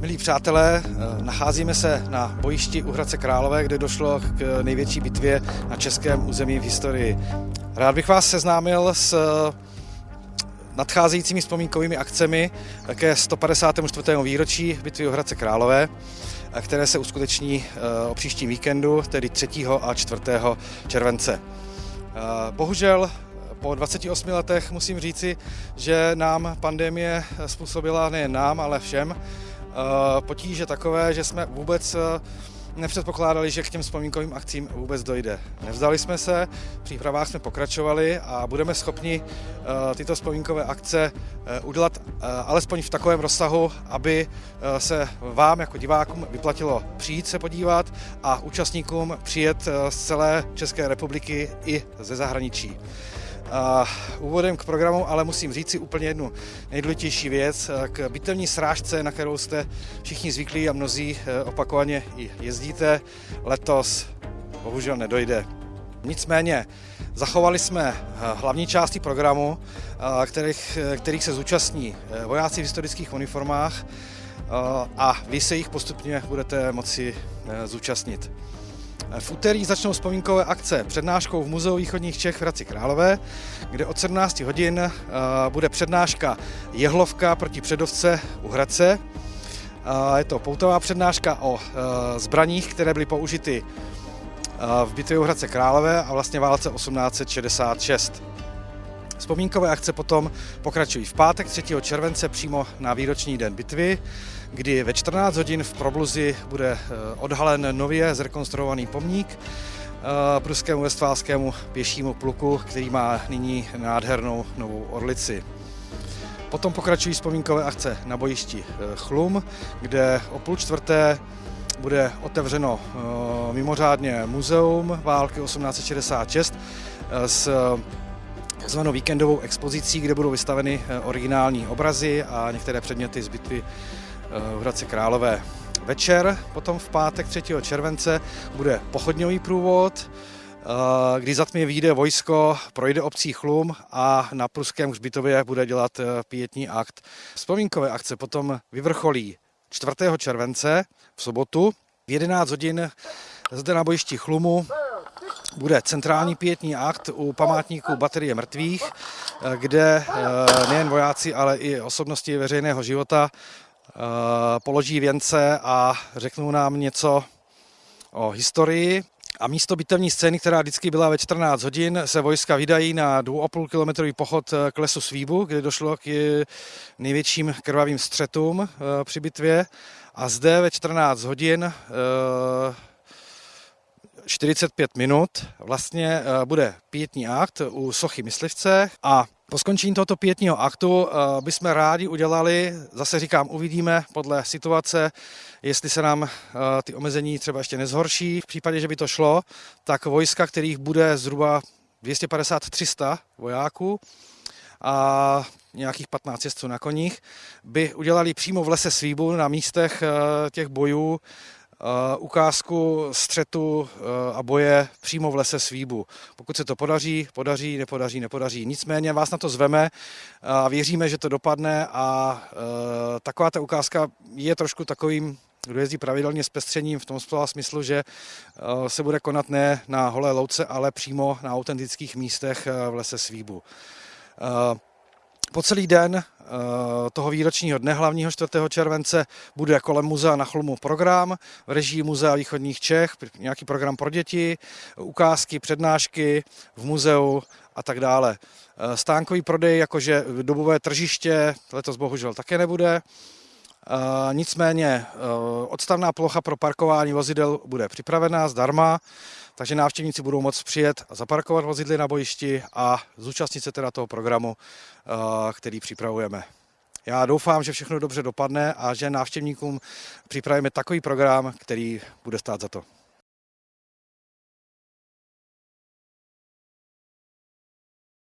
Milí přátelé, eh, nacházíme se na bojišti u Hradce Králové, kde došlo k největší bitvě na českém území v historii. Rád bych vás seznámil s eh, nadcházejícími vzpomínkovými akcemi ke 154. výročí bitvy u Hradce Králové, eh, které se uskuteční o příštím víkendu, tedy 3. a 4. července. Bohužel po 28 letech musím říci, že nám pandemie způsobila nejen nám, ale všem potíže takové, že jsme vůbec eh, nepředpokládali, že k těm vzpomínkovým akcím vůbec dojde. Nevzdali jsme se, v přípravách jsme pokračovali a budeme schopni eh, tyto vzpomínkové akce udělat alespoň v takovém rozsahu, aby se vám jako divákům vyplatilo přijít se podívat a účastníkům přijet z celé České republiky i ze zahraničí. A úvodem k programu ale musím říct si úplně jednu nejdůležitější věc. K bitevní srážce, na kterou jste všichni zvyklí a mnozí eh, opakovaně i jezdíte, letos bohužel nedojde. Nicméně zachovali jsme eh, hlavní části programu, eh, kterých, kterých se zúčastní vojáci v historických uniformách a vy se jich postupně budete moci zúčastnit. V úterý začnou vzpomínkové akce přednáškou v Muzeu východních Čech v Hradci Králové, kde od 17 hodin eh, bude přednáška Jehlovka proti Předovce u Hradce. Je to poutová přednáška o eh, zbraních, které byly použity eh, v bitvě u Hradce Králové a vlastně válce 1866. Vzpomínkové akce potom pokračují v pátek 3. července přímo na výroční den bitvy, kdy ve 14 hodin v Probluzi bude eh, odhalen nově zrekonstruovaný pomník eh, pruskému vestfálskému pěšímu pluku, který má nyní nádhernou novou orlici. Potom pokračují vzpomínkové akce na bojišti eh, Chlum, kde o půl čtvrté bude otevřeno mimořádně muzeum války 1866 s takzvanou víkendovou expozicí, kde budou vystaveny eh, originální obrazy a některé předměty z bitvy eh, v Hradci Králové. Večer, potom v pátek 3. července, bude pochodňový průvod, eh, kdy za tmy vyjde vojsko, projde obcí Chlum a na Pruském hřbitově bude dělat pětní akt. Vzpomínkové akce potom vyvrcholí 4. července v sobotu v 11 hodin zde na bojišti Chlumu bude centrální pětní akt u památníků baterie mrtvých, eh, kde eh, nejen vojáci, ale i osobnosti veřejného života eh, položí věnce a řeknou nám něco o historii. A místo bitevní scény, která vždycky byla ve 14 hodin, se vojska vydají na 2,5 kilometrový pochod k lesu Svíbu, kde došlo k největším krvavým střetům při bitvě. A zde ve 14 hodin 45 minut vlastně eh, bude pětní akt u sochy myslivce a po skončení tohoto pětního aktu eh, bychom rádi udělali, zase říkám, uvidíme podle situace, jestli se nám eh, ty omezení třeba ještě nezhorší. V případě, že by to šlo, tak vojska, kterých bude zhruba 250-300 vojáků a nějakých 15 jezdců na koních, by udělali přímo v lese Svíbu na místech těch bojů ukázku střetu eh, a boje přímo v lese Svíbu. Pokud se to podaří, podaří, nepodaří, nepodaří. Nicméně vás na to zveme a věříme, že to dopadne a eh, taková ta ukázka je trošku takovým kdo jezdí pravidelně s pestřením v tom smyslu, že se bude konat ne na holé louce, ale přímo na autentických místech v lese Svíbu. Po celý den eh, toho výročního dne hlavního 4. července bude kolem muzea na Chlmu program v režii Muzea východních Čech, nějaký program pro děti, ukázky, přednášky v muzeu a tak dále. Eh, stánkový prodej, jakože dobové tržiště, letos bohužel také nebude. Eh, nicméně odstavná plocha pro parkování vozidel bude připravená zdarma, takže návštěvníci budou moct přijet a zaparkovat vozidly na bojišti a zúčastnit se teda toho programu, eh, který připravujeme. Já doufám, že všechno dobře dopadne a že návštěvníkům připravíme takový program, který bude stát za to.